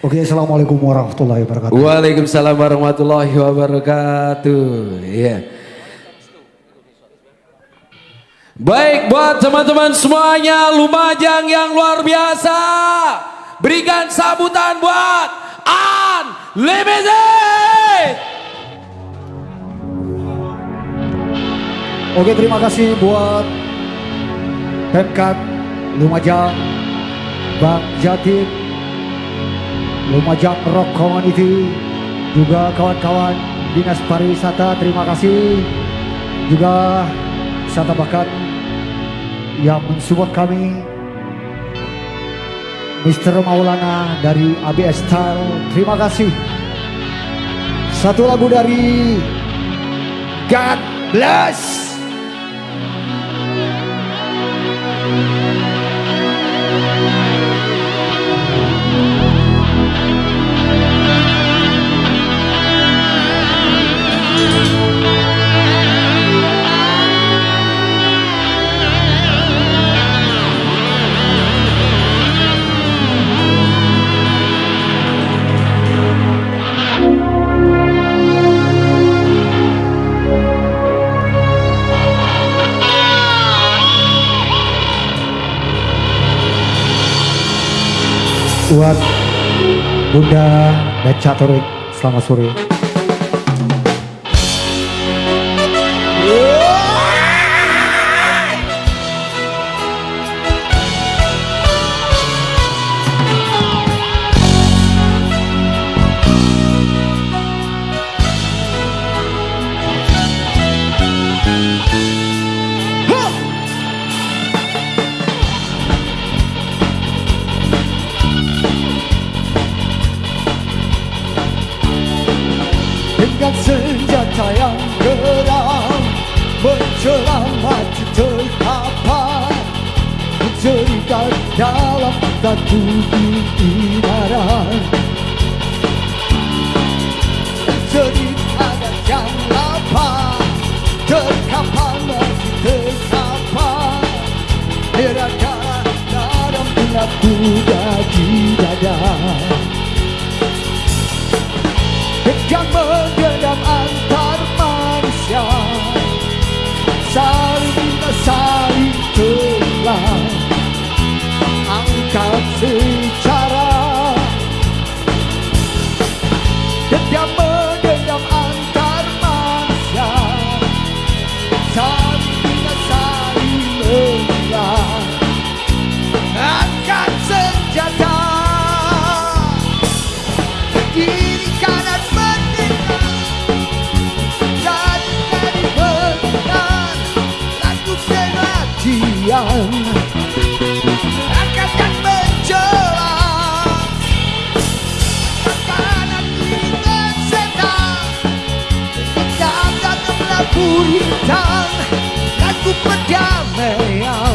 Oke, Assalamualaikum warahmatullahi wabarakatuh. Waalaikumsalam warahmatullahi wabarakatuh. Iya. Baik buat teman-teman semuanya Lumajang yang luar biasa. Berikan sambutan buat Unlimited. Oke, terima kasih buat Pemkap Lumajang, Bang Jatim, Lumajang Rock Community, juga kawan-kawan Dinas Pariwisata, terima kasih. Juga wisata bakat yang mensupport kami. Mr. Maulana dari ABS Style, terima kasih. Satu lagu dari God Bless. Buat Bunda dan Catorik selamat sore. Menjadikan dalam satu keindaran jadi ada yang lapar terkapar masih terkapar Merahkan dalam kuda di dada. Yang menggenggam antar manusia saling angkat secara yang menggenggam antar manusia. Saling saling telah angkat senjata. Kiri kanan mendengar. Dan dari benar lagu pengajian buritan lagu perdamaian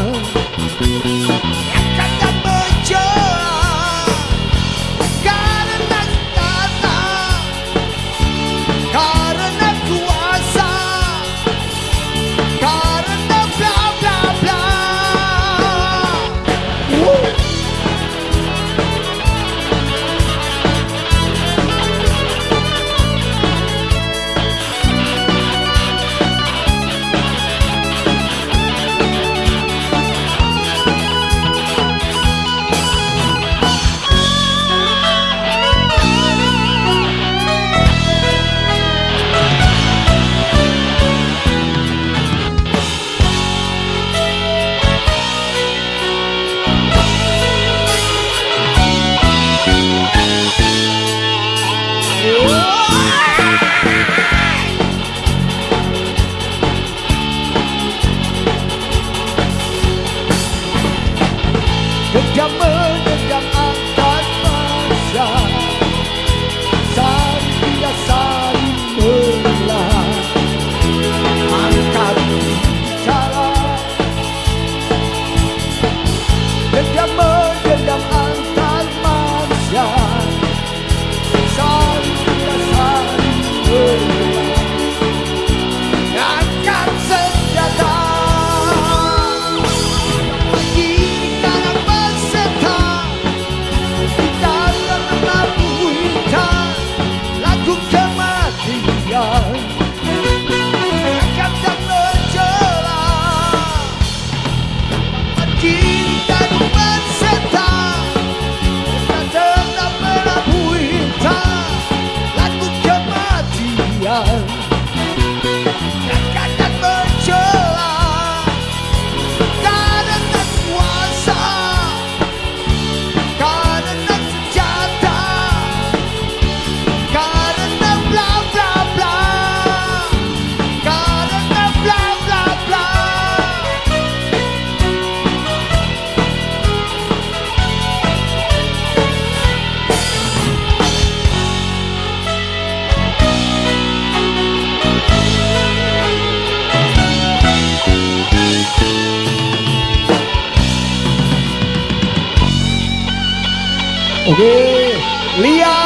Oke, okay. Lia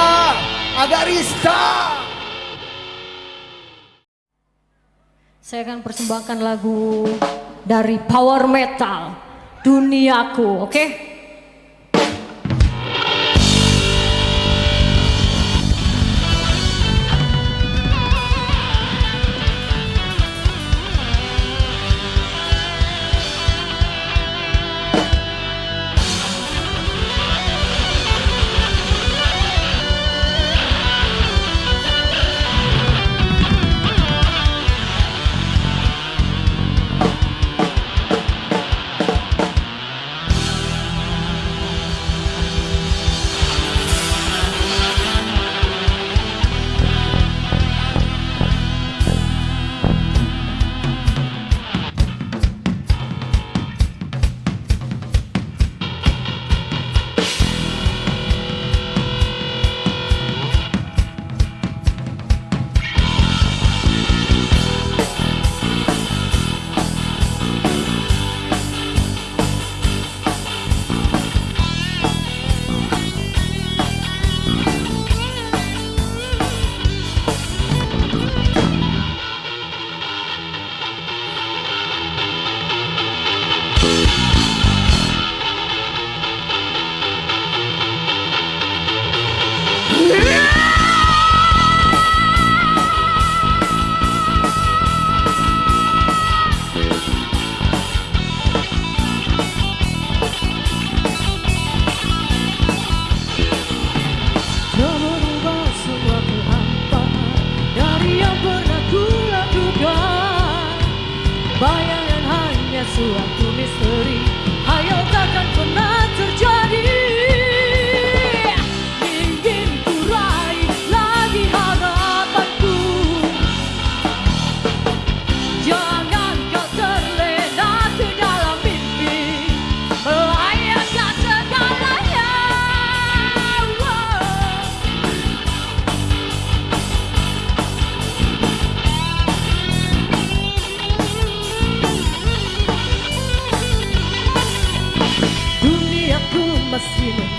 Agarista. Saya akan persembahkan lagu dari power metal Duniaku, oke? Okay?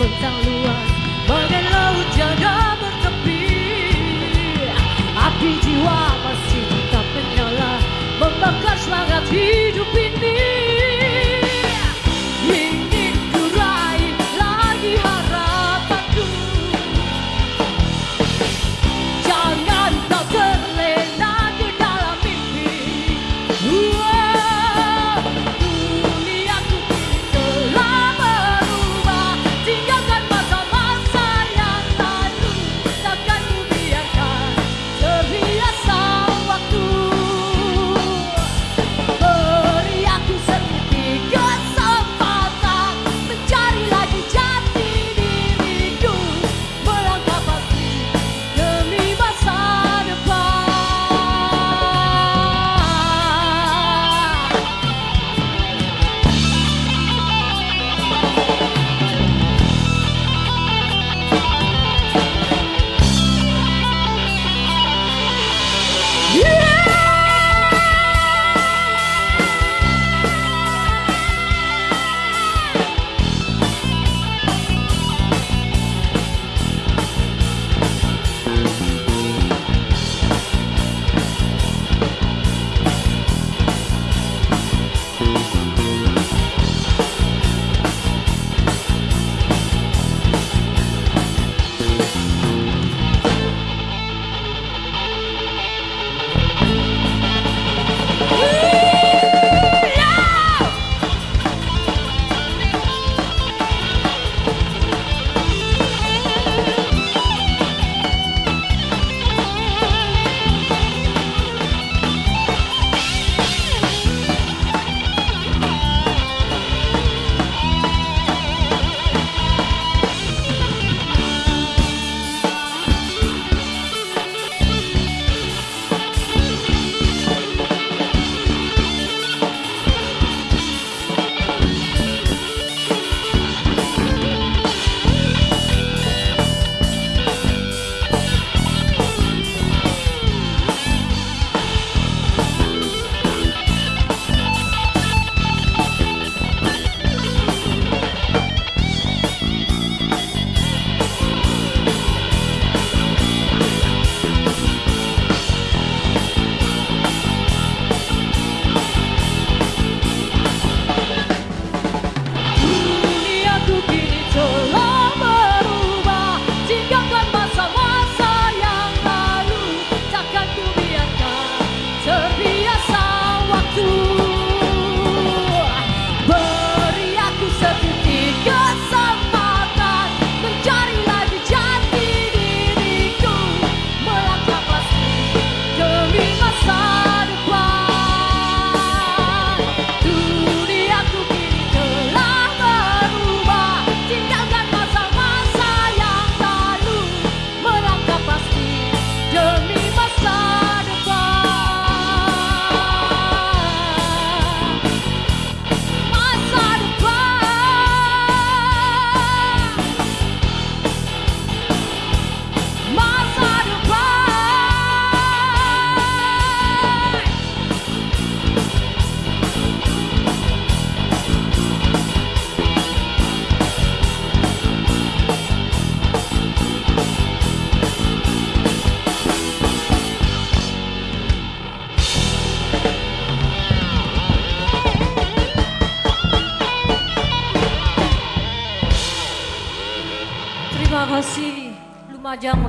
我道路。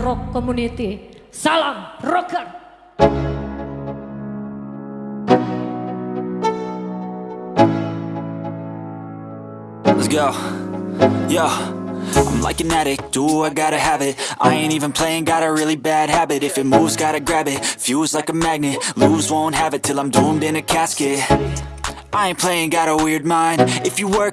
Rock Community. Salam rocker. Let's go. Yo. I'm like an addict, do I gotta have it I ain't even playing, got a really bad habit If it moves, gotta grab it, fuse like a magnet Lose, won't have it till I'm doomed in a casket I ain't playing, got a weird mind If you work